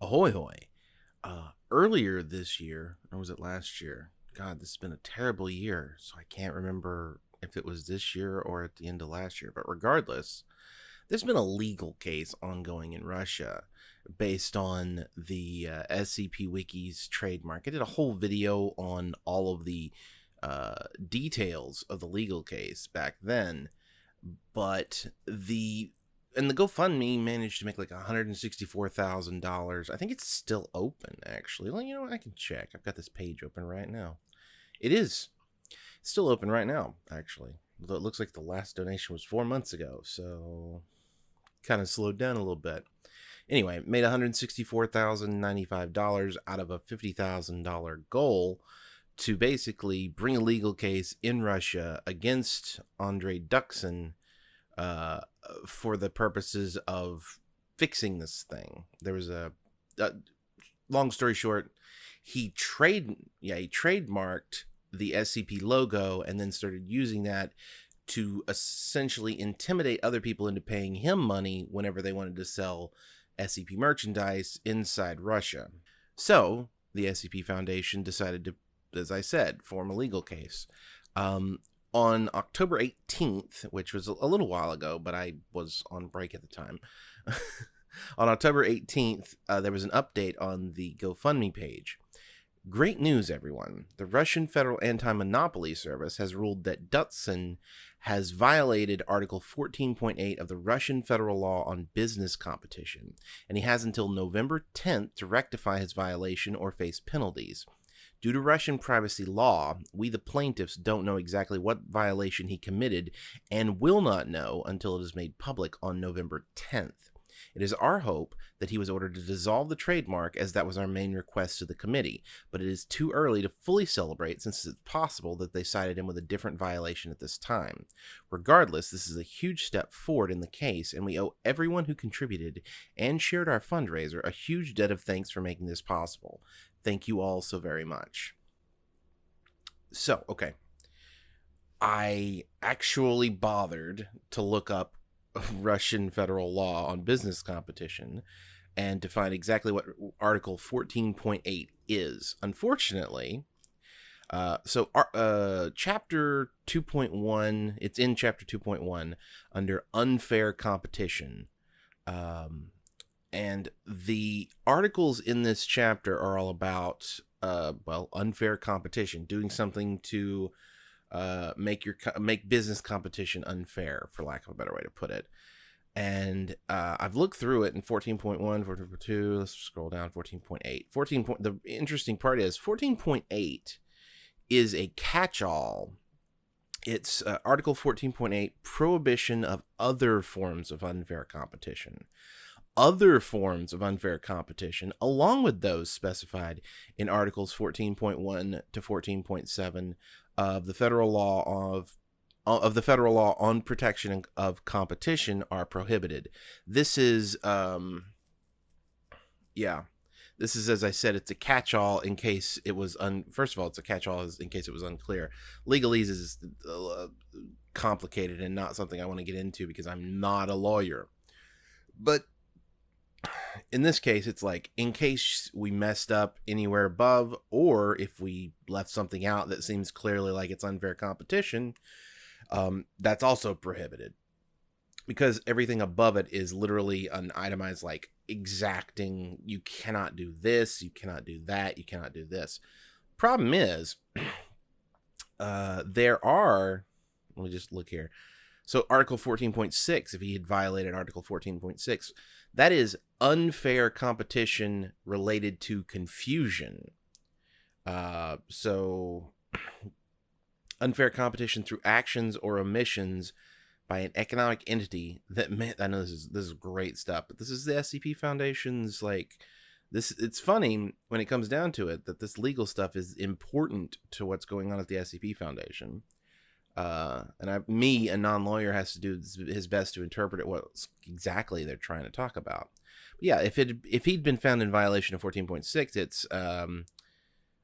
Ahoy hoy. Uh, earlier this year, or was it last year? God, this has been a terrible year, so I can't remember if it was this year or at the end of last year. But regardless, there's been a legal case ongoing in Russia based on the uh, SCP Wiki's trademark. I did a whole video on all of the uh, details of the legal case back then, but the and the GoFundMe managed to make like $164,000. I think it's still open, actually. Well, you know, what? I can check. I've got this page open right now. It is still open right now, actually. Although it looks like the last donation was four months ago, so kind of slowed down a little bit. Anyway, made $164,095 out of a $50,000 goal to basically bring a legal case in Russia against Andre Duksin uh, for the purposes of fixing this thing. There was a, a long story short, he trade yeah he trademarked the SCP logo and then started using that to essentially intimidate other people into paying him money whenever they wanted to sell SCP merchandise inside Russia. So the SCP Foundation decided to, as I said, form a legal case. Um, on October 18th, which was a little while ago, but I was on break at the time. on October 18th, uh, there was an update on the GoFundMe page. Great news, everyone. The Russian Federal Anti Monopoly Service has ruled that Duksin has violated Article 14.8 of the Russian federal law on business competition, and he has until November 10th to rectify his violation or face penalties. Due to Russian privacy law, we, the plaintiffs, don't know exactly what violation he committed and will not know until it is made public on November 10th. It is our hope that he was ordered to dissolve the trademark, as that was our main request to the committee, but it is too early to fully celebrate since it's possible that they cited him with a different violation at this time. Regardless, this is a huge step forward in the case, and we owe everyone who contributed and shared our fundraiser a huge debt of thanks for making this possible. Thank you all so very much. So, okay. I actually bothered to look up Russian federal law on business competition and to find exactly what Article 14.8 is. Unfortunately, uh, so uh, chapter 2.1, it's in chapter 2.1 under unfair competition. Um, and the articles in this chapter are all about uh well unfair competition doing something to uh make your make business competition unfair for lack of a better way to put it and uh, I've looked through it in 14.1, 14.2. Let's scroll down 14.8. 14. Point, the interesting part is 14.8 is a catch-all. It's uh, Article 14.8, prohibition of other forms of unfair competition other forms of unfair competition, along with those specified in Articles 14.1 to 14.7 of the federal law of of the federal law on protection of competition are prohibited. This is, um, yeah, this is as I said, it's a catch-all in case it was un. First of all, it's a catch-all in case it was unclear. Legalese is uh, complicated and not something I want to get into because I'm not a lawyer. But in this case, it's like in case we messed up anywhere above, or if we left something out that seems clearly like it's unfair competition, um, that's also prohibited because everything above it is literally an itemized like exacting. You cannot do this, you cannot do that, you cannot do this. Problem is, uh, there are. Let me just look here. So Article 14.6, if he had violated Article 14.6, that is unfair competition related to confusion. Uh, so, unfair competition through actions or omissions by an economic entity that meant I know this is this is great stuff, but this is the SCP Foundation's like this. It's funny when it comes down to it that this legal stuff is important to what's going on at the SCP Foundation uh, and I, me, a non-lawyer, has to do his best to interpret it what exactly they're trying to talk about. But yeah, if it if he'd been found in violation of 14.6, it's um,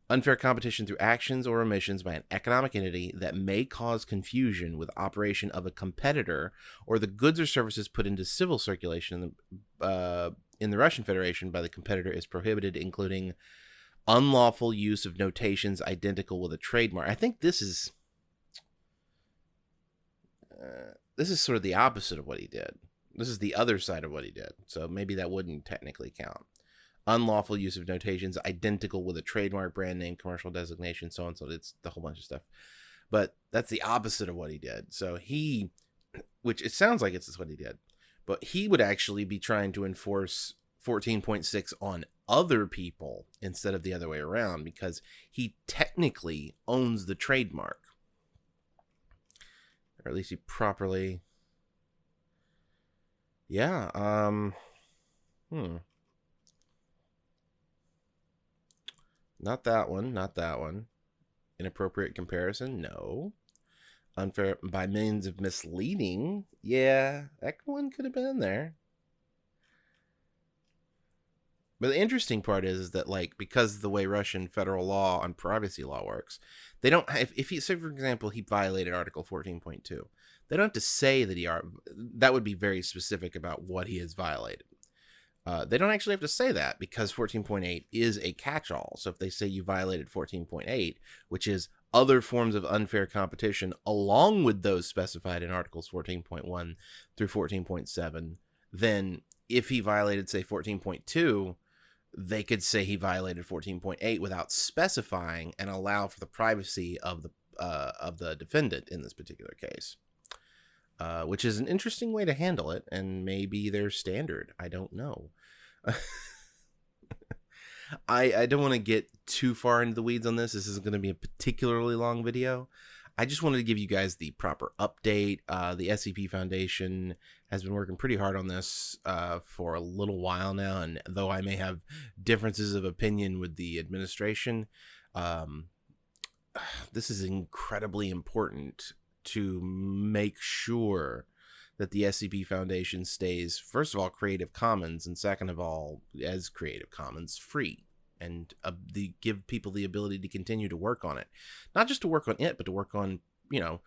unfair competition through actions or omissions by an economic entity that may cause confusion with operation of a competitor or the goods or services put into civil circulation uh, in the Russian Federation by the competitor is prohibited, including unlawful use of notations identical with a trademark. I think this is this is sort of the opposite of what he did. This is the other side of what he did. So maybe that wouldn't technically count. Unlawful use of notations identical with a trademark, brand name, commercial designation, so on. So it's the whole bunch of stuff. But that's the opposite of what he did. So he, which it sounds like it's what he did, but he would actually be trying to enforce 14.6 on other people instead of the other way around because he technically owns the trademark. Or at least he properly. Yeah, um. Hmm. Not that one, not that one. Inappropriate comparison? No. Unfair by means of misleading? Yeah, that one could have been in there. But the interesting part is, is that like because the way Russian federal law on privacy law works, they don't have if he say for example he violated Article 14.2, they don't have to say that he are that would be very specific about what he has violated. Uh, they don't actually have to say that because 14.8 is a catch-all. So if they say you violated 14.8, which is other forms of unfair competition along with those specified in Articles 14.1 through 14.7, then if he violated say 14.2 they could say he violated 14.8 without specifying and allow for the privacy of the uh, of the defendant in this particular case, uh, which is an interesting way to handle it, and maybe their standard. I don't know. I I don't want to get too far into the weeds on this. This is going to be a particularly long video. I just wanted to give you guys the proper update. Uh, the SCP Foundation has been working pretty hard on this uh, for a little while now, and though I may have differences of opinion with the administration, um, this is incredibly important to make sure that the SCP Foundation stays, first of all, Creative Commons, and second of all, as Creative Commons free and uh, the give people the ability to continue to work on it. Not just to work on it but to work on you know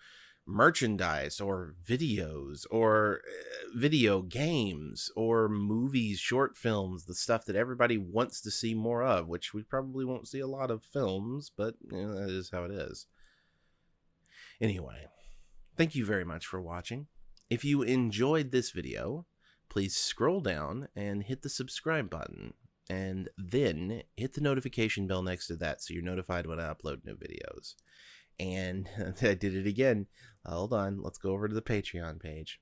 merchandise or videos or uh, video games or movies short films the stuff that everybody wants to see more of which we probably won't see a lot of films but you know, that is how it is. Anyway thank you very much for watching. If you enjoyed this video please scroll down and hit the subscribe button and then hit the notification bell next to that so you're notified when I upload new videos. And I did it again. Hold on, let's go over to the Patreon page.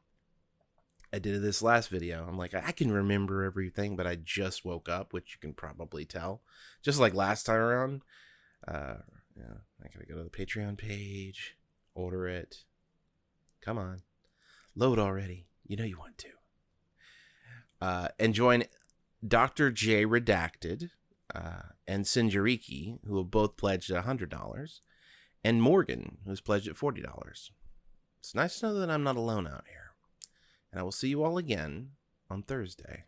I did this last video. I'm like, I can remember everything, but I just woke up, which you can probably tell. Just like last time around. Uh, yeah, I gotta go to the Patreon page, order it. Come on, load already. You know you want to. Uh, and join Dr. J Redacted uh, and Sinjariki, who have both pledged $100, and Morgan, who's pledged at $40. It's nice to know that I'm not alone out here. And I will see you all again on Thursday.